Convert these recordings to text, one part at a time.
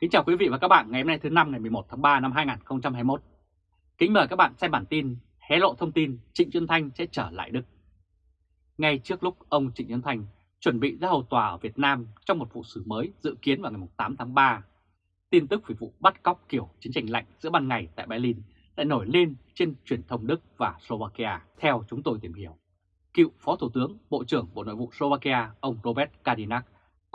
Kính chào quý vị và các bạn ngày hôm nay thứ năm ngày 11 tháng 3 năm 2021. Kính mời các bạn xem bản tin hé lộ thông tin Trịnh Xuân Thanh sẽ trở lại Đức. Ngay trước lúc ông Trịnh Xuân Thanh chuẩn bị ra hầu tòa ở Việt Nam trong một vụ xử mới dự kiến vào ngày 8 tháng 3, tin tức về vụ bắt cóc kiểu chiến tranh lạnh giữa ban ngày tại Berlin lại nổi lên trên truyền thông Đức và Slovakia. Theo chúng tôi tìm hiểu, cựu Phó Thủ tướng Bộ trưởng Bộ Nội vụ Slovakia ông Robert Kadinak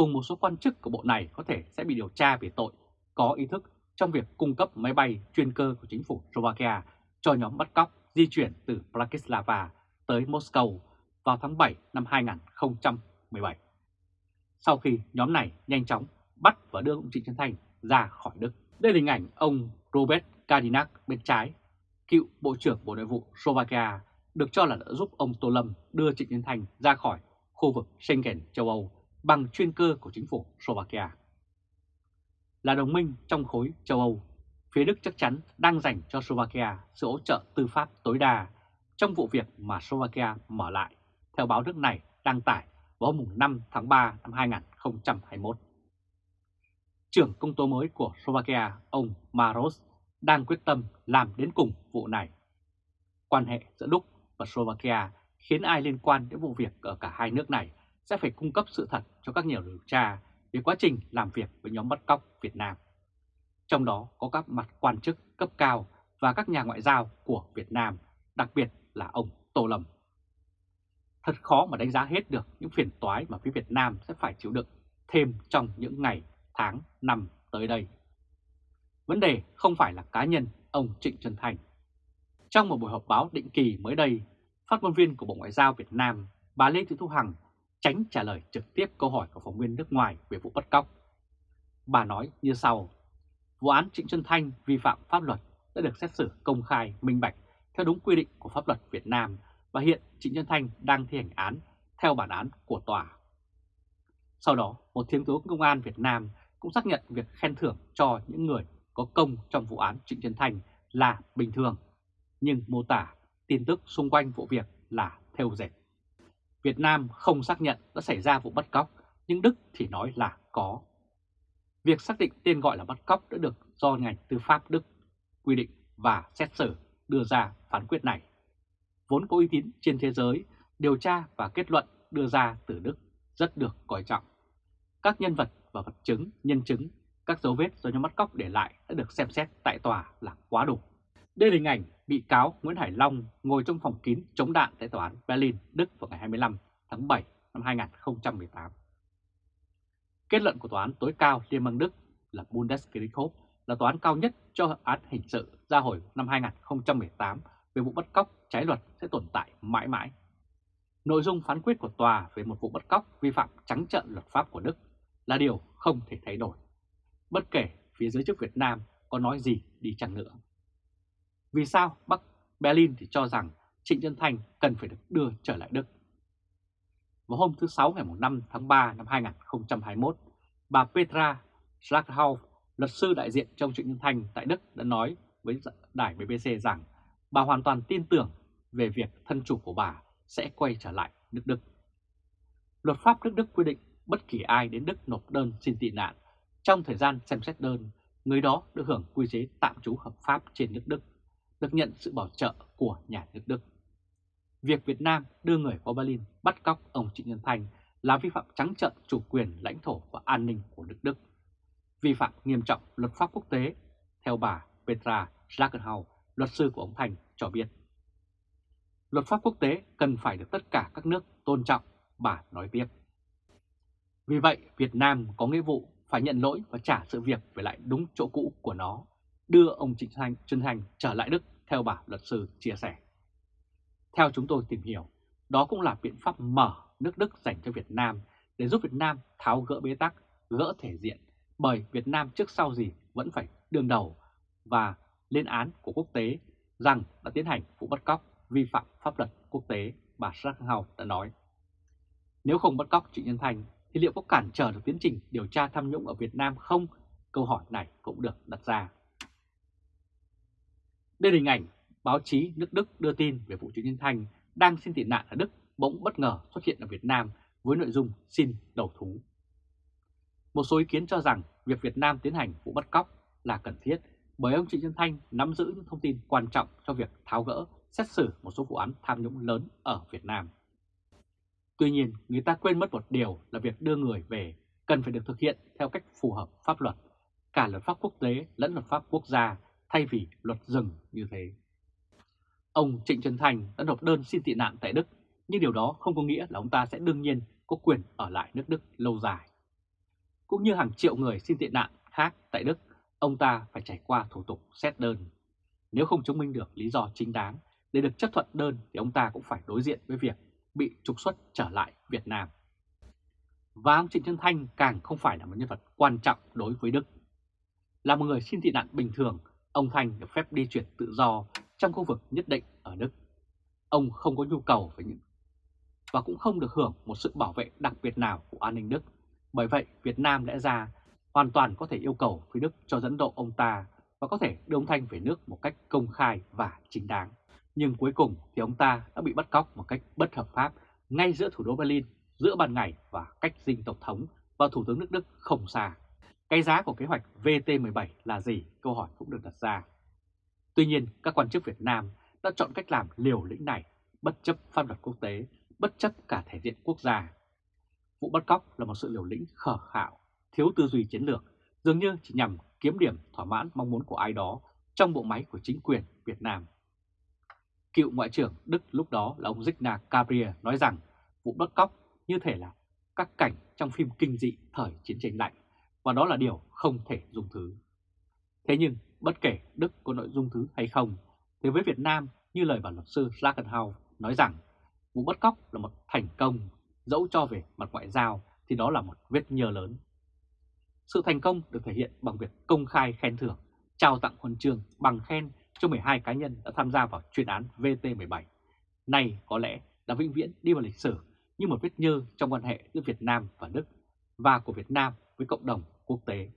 cùng một số quan chức của bộ này có thể sẽ bị điều tra về tội có ý thức trong việc cung cấp máy bay chuyên cơ của chính phủ Slovakia cho nhóm bắt cóc di chuyển từ Bratislava tới Moscow vào tháng 7 năm 2017. Sau khi nhóm này nhanh chóng bắt và đưa ông Trịnh Xuân Thanh ra khỏi Đức. Đây là hình ảnh ông Robert Kadinak bên trái, cựu Bộ trưởng Bộ Nội vụ Slovakia, được cho là đã giúp ông Tô Lâm đưa Trịnh Xuân Thanh ra khỏi khu vực Schengen châu Âu bằng chuyên cơ của chính phủ Slovakia. Là đồng minh trong khối châu Âu, phía Đức chắc chắn đang dành cho Slovakia sự hỗ trợ tư pháp tối đa trong vụ việc mà Slovakia mở lại, theo báo nước này đăng tải vào hôm 5 tháng 3 năm 2021. Trưởng công tố mới của Slovakia, ông Maros, đang quyết tâm làm đến cùng vụ này. Quan hệ giữa Đức và Slovakia khiến ai liên quan đến vụ việc ở cả hai nước này sẽ phải cung cấp sự thật cho các nhà điều tra về quá trình làm việc với nhóm bắt cóc Việt Nam. Trong đó có các mặt quan chức cấp cao và các nhà ngoại giao của Việt Nam, đặc biệt là ông Tô Lâm. Thật khó mà đánh giá hết được những phiền toái mà phía Việt Nam sẽ phải chịu đựng thêm trong những ngày, tháng, năm tới đây. Vấn đề không phải là cá nhân ông Trịnh Xuân Thành. Trong một buổi họp báo định kỳ mới đây, phát ngôn viên của Bộ Ngoại giao Việt Nam, bà Lê Thị Thu Hằng tránh trả lời trực tiếp câu hỏi của phóng viên nước ngoài về vụ bắt cóc. Bà nói như sau, vụ án Trịnh Xuân Thanh vi phạm pháp luật đã được xét xử công khai, minh bạch theo đúng quy định của pháp luật Việt Nam và hiện Trịnh Xuân Thanh đang thi hành án theo bản án của tòa. Sau đó, một thiếu tướng công an Việt Nam cũng xác nhận việc khen thưởng cho những người có công trong vụ án Trịnh Xuân Thanh là bình thường, nhưng mô tả tin tức xung quanh vụ việc là theo dệt. Việt Nam không xác nhận đã xảy ra vụ bắt cóc, nhưng Đức thì nói là có. Việc xác định tên gọi là bắt cóc đã được do ngành tư pháp Đức quy định và xét xử đưa ra phán quyết này. Vốn có uy tín trên thế giới, điều tra và kết luận đưa ra từ Đức rất được coi trọng. Các nhân vật và vật chứng, nhân chứng, các dấu vết do nhóm bắt cóc để lại đã được xem xét tại tòa là quá đủ. Đây là hình ảnh bị cáo Nguyễn Hải Long ngồi trong phòng kín chống đạn tại tòa án Berlin, Đức vào ngày 25 tháng 7 năm 2018. Kết luận của tòa án tối cao Liên bang Đức là Bundesgerichtshof là tòa án cao nhất cho án hình sự ra hồi năm 2018 về vụ bắt cóc trái luật sẽ tồn tại mãi mãi. Nội dung phán quyết của tòa về một vụ bắt cóc vi phạm trắng trợn luật pháp của Đức là điều không thể thay đổi. Bất kể phía giới chức Việt Nam có nói gì đi chăng nữa. Vì sao Bắc Berlin thì cho rằng Trịnh Xuân Thanh cần phải được đưa trở lại Đức? Vào hôm thứ Sáu ngày 5 tháng 3 năm 2021, bà Petra Schlaghaus, luật sư đại diện trong Trịnh Xuân Thanh tại Đức đã nói với đài BBC rằng bà hoàn toàn tin tưởng về việc thân chủ của bà sẽ quay trở lại nước Đức. Luật pháp nước Đức quy định bất kỳ ai đến Đức nộp đơn xin tị nạn trong thời gian xem xét đơn, người đó được hưởng quy chế tạm trú hợp pháp trên nước Đức được nhận sự bảo trợ của nhà nước Đức. Việc Việt Nam đưa người qua Berlin bắt cóc ông Trịnh Nhân Thành là vi phạm trắng trợn chủ quyền lãnh thổ và an ninh của nước Đức, vi phạm nghiêm trọng luật pháp quốc tế, theo bà Petra Schlagenhau, luật sư của ông Thành cho biết. Luật pháp quốc tế cần phải được tất cả các nước tôn trọng, bà nói tiếp. Vì vậy, Việt Nam có nghĩa vụ phải nhận lỗi và trả sự việc về lại đúng chỗ cũ của nó đưa ông Trịnh Thành Trân Thành trở lại Đức theo bà luật sư chia sẻ. Theo chúng tôi tìm hiểu, đó cũng là biện pháp mở nước Đức dành cho Việt Nam để giúp Việt Nam tháo gỡ bế tắc, gỡ thể diện, bởi Việt Nam trước sau gì vẫn phải đương đầu và lên án của quốc tế rằng đã tiến hành vụ bắt cóc vi phạm pháp luật quốc tế, bà Sarkhau đã nói. Nếu không bắt cóc Trịnh Nhân Thành, thì liệu có cản trở được tiến trình điều tra tham nhũng ở Việt Nam không? Câu hỏi này cũng được đặt ra. Đây là hình ảnh báo chí nước Đức đưa tin về vụ Trịnh Nhân Thanh đang xin tị nạn ở Đức bỗng bất ngờ xuất hiện ở Việt Nam với nội dung xin đầu thú. Một số ý kiến cho rằng việc Việt Nam tiến hành vụ bắt cóc là cần thiết bởi ông Trịnh Xuân Thanh nắm giữ những thông tin quan trọng cho việc tháo gỡ, xét xử một số vụ án tham nhũng lớn ở Việt Nam. Tuy nhiên, người ta quên mất một điều là việc đưa người về cần phải được thực hiện theo cách phù hợp pháp luật, cả luật pháp quốc tế lẫn luật pháp quốc gia thay vì luật rừng như thế. Ông Trịnh Trần Thành đã nộp đơn xin tị nạn tại Đức, nhưng điều đó không có nghĩa là ông ta sẽ đương nhiên có quyền ở lại nước Đức lâu dài. Cũng như hàng triệu người xin tị nạn khác tại Đức, ông ta phải trải qua thủ tục xét đơn. Nếu không chứng minh được lý do chính đáng để được chấp thuận đơn thì ông ta cũng phải đối diện với việc bị trục xuất trở lại Việt Nam. Và ông Trịnh Trân Thanh càng không phải là một nhân vật quan trọng đối với Đức. Là một người xin tị nạn bình thường, ông Thanh được phép đi chuyển tự do trong khu vực nhất định ở Đức. Ông không có nhu cầu với những và cũng không được hưởng một sự bảo vệ đặc biệt nào của an ninh Đức. Bởi vậy, Việt Nam lẽ ra hoàn toàn có thể yêu cầu phía Đức cho dẫn độ ông ta và có thể đưa ông Thanh về nước một cách công khai và chính đáng. Nhưng cuối cùng thì ông ta đã bị bắt cóc một cách bất hợp pháp ngay giữa thủ đô Berlin, giữa ban ngày và cách dinh Tổng thống và Thủ tướng nước Đức không xa. Cái giá của kế hoạch VT17 là gì? Câu hỏi cũng được đặt ra. Tuy nhiên, các quan chức Việt Nam đã chọn cách làm liều lĩnh này, bất chấp pháp luật quốc tế, bất chấp cả thể diện quốc gia. Vụ bắt cóc là một sự liều lĩnh khờ khạo, thiếu tư duy chiến lược, dường như chỉ nhằm kiếm điểm thỏa mãn mong muốn của ai đó trong bộ máy của chính quyền Việt Nam. Cựu Ngoại trưởng Đức lúc đó là ông Zygna Gabriel nói rằng vụ bắt cóc như thể là các cảnh trong phim kinh dị thời chiến tranh lạnh, và đó là điều không thể dung thứ. Thế nhưng, bất kể Đức có nội dung thứ hay không, thì với Việt Nam, như lời bản luật sư Schlagenhau nói rằng, vụ bắt cóc là một thành công, dẫu cho về mặt ngoại giao thì đó là một vết nhơ lớn. Sự thành công được thể hiện bằng việc công khai khen thưởng, trao tặng huân chương bằng khen cho 12 cá nhân đã tham gia vào chuyên án VT17. Này có lẽ đã vĩnh viễn đi vào lịch sử như một vết nhơ trong quan hệ giữa Việt Nam và Đức và của Việt Nam với cộng đồng quốc tế.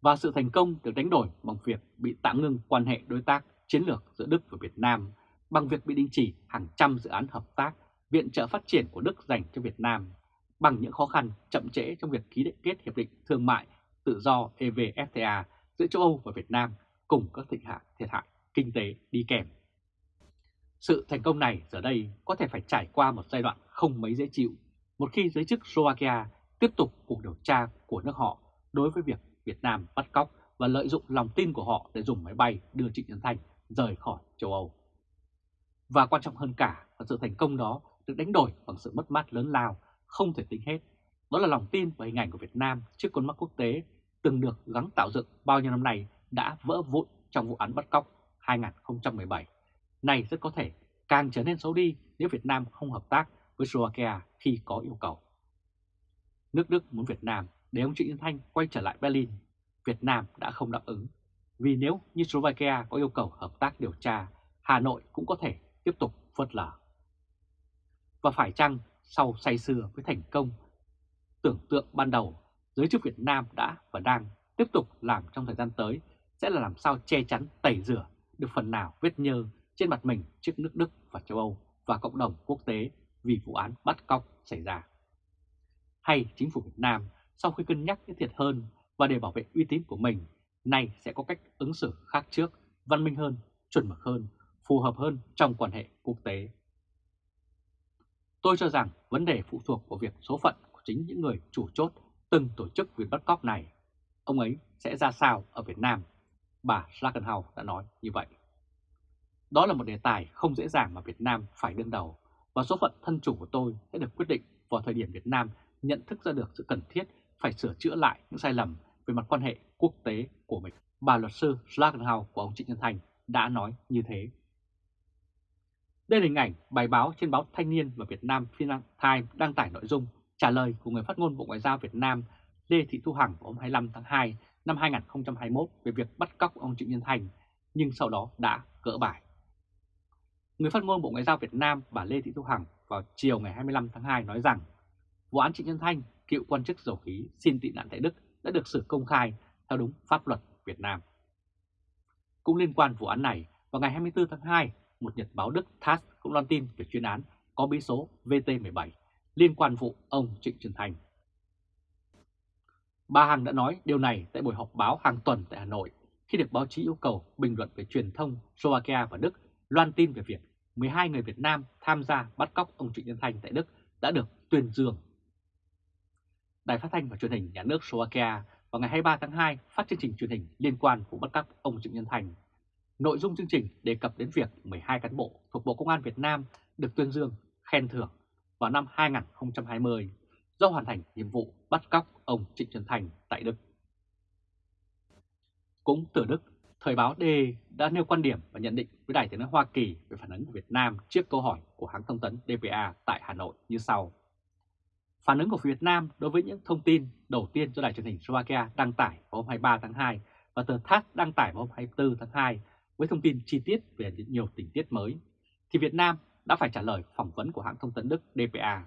Và sự thành công được đánh đổi bằng việc bị tạm ngưng quan hệ đối tác chiến lược giữa Đức và Việt Nam, bằng việc bị đình chỉ hàng trăm dự án hợp tác, viện trợ phát triển của Đức dành cho Việt Nam, bằng những khó khăn chậm trễ trong việc ký kết hiệp định thương mại tự do EVFTA giữa châu Âu và Việt Nam cùng các thịnh hạ thiệt hại kinh tế đi kèm. Sự thành công này giờ đây có thể phải trải qua một giai đoạn không mấy dễ chịu một khi giới chức Slovakia tiếp tục cuộc điều tra của nước họ đối với việc Việt Nam bắt cóc và lợi dụng lòng tin của họ để dùng máy bay đưa Trịnh Xuân Thanh rời khỏi châu Âu. Và quan trọng hơn cả là sự thành công đó được đánh đổi bằng sự mất mát lớn lao, không thể tính hết. Đó là lòng tin và hình ảnh của Việt Nam trước con mắt quốc tế từng được gắng tạo dựng bao nhiêu năm nay đã vỡ vụn trong vụ án bắt cóc 2017. Này rất có thể càng trở nên xấu đi nếu Việt Nam không hợp tác với Slovakia khi có yêu cầu. Nước Đức muốn Việt Nam để ông Trịnh Xuân Thanh quay trở lại Berlin. Việt Nam đã không đáp ứng, vì nếu như Slovakia có yêu cầu hợp tác điều tra, Hà Nội cũng có thể tiếp tục phớt lờ. Và phải chăng sau say sưa với thành công tưởng tượng ban đầu, giới chức Việt Nam đã và đang tiếp tục làm trong thời gian tới sẽ là làm sao che chắn tẩy rửa được phần nào vết nhơ trên mặt mình trước nước Đức và châu Âu và cộng đồng quốc tế vì vụ án bắt cóc xảy ra. Hay chính phủ Việt Nam sau khi cân nhắc cái thiệt hơn và để bảo vệ uy tín của mình, nay sẽ có cách ứng xử khác trước, văn minh hơn, chuẩn mực hơn, phù hợp hơn trong quan hệ quốc tế. Tôi cho rằng vấn đề phụ thuộc vào việc số phận của chính những người chủ chốt từng tổ chức việc bắt cóc này. Ông ấy sẽ ra sao ở Việt Nam? Bà Schlagenhau đã nói như vậy. Đó là một đề tài không dễ dàng mà Việt Nam phải đương đầu và số phận thân chủ của tôi sẽ được quyết định vào thời điểm Việt Nam nhận thức ra được sự cần thiết phải sửa chữa lại những sai lầm về mặt quan hệ quốc tế của mình. Bà luật sư Schlagenhau của ông Trịnh Nhân Thành đã nói như thế. Đây là hình ảnh bài báo trên báo Thanh niên và Việt Nam Financial Times đăng tải nội dung trả lời của người phát ngôn Bộ Ngoại giao Việt Nam Lê Thị Thu Hằng vào hôm 25 tháng 2 năm 2021 về việc bắt cóc ông Trịnh Nhân Thành, nhưng sau đó đã gỡ bài. Người phát ngôn Bộ Ngoại giao Việt Nam bà Lê Thị Thu Hằng vào chiều ngày 25 tháng 2 nói rằng vụ án Trịnh Nhân Thanh, cựu quan chức dầu khí xin tị nạn tại Đức đã được xử công khai theo đúng pháp luật Việt Nam. Cũng liên quan vụ án này, vào ngày 24 tháng 2, một nhật báo Đức TASS cũng loan tin về chuyên án có bí số VT17 liên quan vụ ông Trịnh Xuân Thanh. Bà Hằng đã nói điều này tại buổi họp báo hàng tuần tại Hà Nội khi được báo chí yêu cầu bình luận về truyền thông Slovakia và Đức loan tin về việc 12 người Việt Nam tham gia bắt cóc ông Trịnh Nhân Thanh tại Đức đã được tuyên dương. Đài phát thanh và truyền hình nhà nước Slovakia vào ngày 23 tháng 2 phát chương trình truyền hình liên quan vụ bắt cóc ông Trịnh Nhân Thành. Nội dung chương trình đề cập đến việc 12 cán bộ thuộc Bộ Công an Việt Nam được tuyên dương, khen thưởng vào năm 2020 do hoàn thành nhiệm vụ bắt cóc ông Trịnh Xuân Thành tại Đức. Cũng từ Đức, Thời báo D đã nêu quan điểm và nhận định với Đài tiếng nói Hoa Kỳ về phản ứng của Việt Nam trước câu hỏi của hãng thông tấn DPA tại Hà Nội như sau. Phản ứng của Việt Nam đối với những thông tin đầu tiên do Đài truyền hình Slovakia đăng tải vào hôm 23 tháng 2 và tờ TASS đăng tải vào hôm 24 tháng 2 với thông tin chi tiết về nhiều tình tiết mới, thì Việt Nam đã phải trả lời phỏng vấn của hãng thông tấn Đức DPA.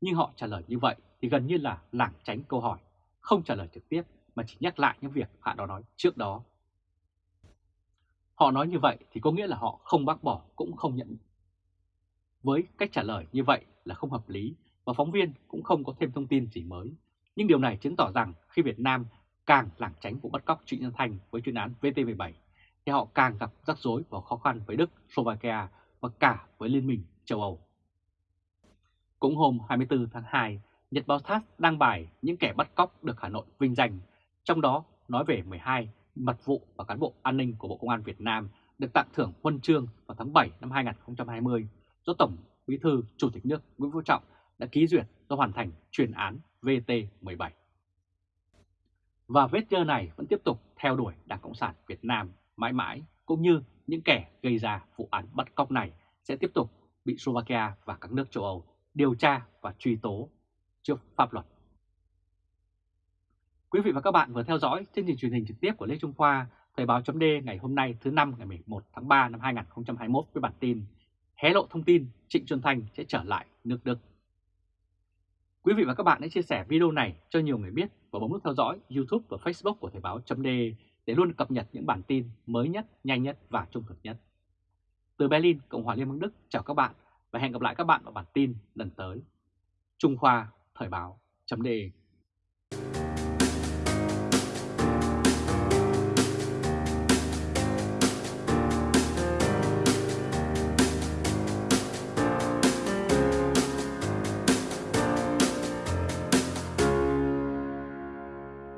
Nhưng họ trả lời như vậy thì gần như là lảng tránh câu hỏi, không trả lời trực tiếp mà chỉ nhắc lại những việc họ đã nói trước đó. Họ nói như vậy thì có nghĩa là họ không bác bỏ cũng không nhận. Với cách trả lời như vậy là không hợp lý và phóng viên cũng không có thêm thông tin gì mới. Nhưng điều này chứng tỏ rằng khi Việt Nam càng lảng tránh vụ bắt cóc Trịnh Nhân Thành với chuyên án VT17 thì họ càng gặp rắc rối và khó khăn với Đức, Slovakia và cả với Liên minh châu Âu. Cũng hôm 24 tháng 2, Nhật báo TASS đăng bài những kẻ bắt cóc được Hà Nội vinh danh, trong đó nói về 12 mật vụ và cán bộ an ninh của Bộ Công an Việt Nam được tặng thưởng huân chương vào tháng 7 năm 2020 do Tổng Bí thư Chủ tịch nước Nguyễn Phú Trọng đã ký duyệt do hoàn thành chuyên án VT17. Và vết chơ này vẫn tiếp tục theo đuổi Đảng Cộng sản Việt Nam mãi mãi, cũng như những kẻ gây ra vụ án bắt cóc này sẽ tiếp tục bị Slovakia và các nước châu Âu điều tra và truy tố trước pháp luật. Quý vị và các bạn vừa theo dõi chương trình truyền hình trực tiếp của Lê Trung Khoa, Thời báo chấm ngày hôm nay thứ năm ngày 11 tháng 3 năm 2021 với bản tin hé lộ thông tin Trịnh Xuân Thanh sẽ trở lại nước Đức. Quý vị và các bạn hãy chia sẻ video này cho nhiều người biết và bấm nút theo dõi YouTube và Facebook của Thời báo chấm để luôn cập nhật những bản tin mới nhất, nhanh nhất và trung thực nhất. Từ Berlin, Cộng hòa Liên bang Đức chào các bạn và hẹn gặp lại các bạn vào bản tin lần tới. Trung Khoa Thời báo chấm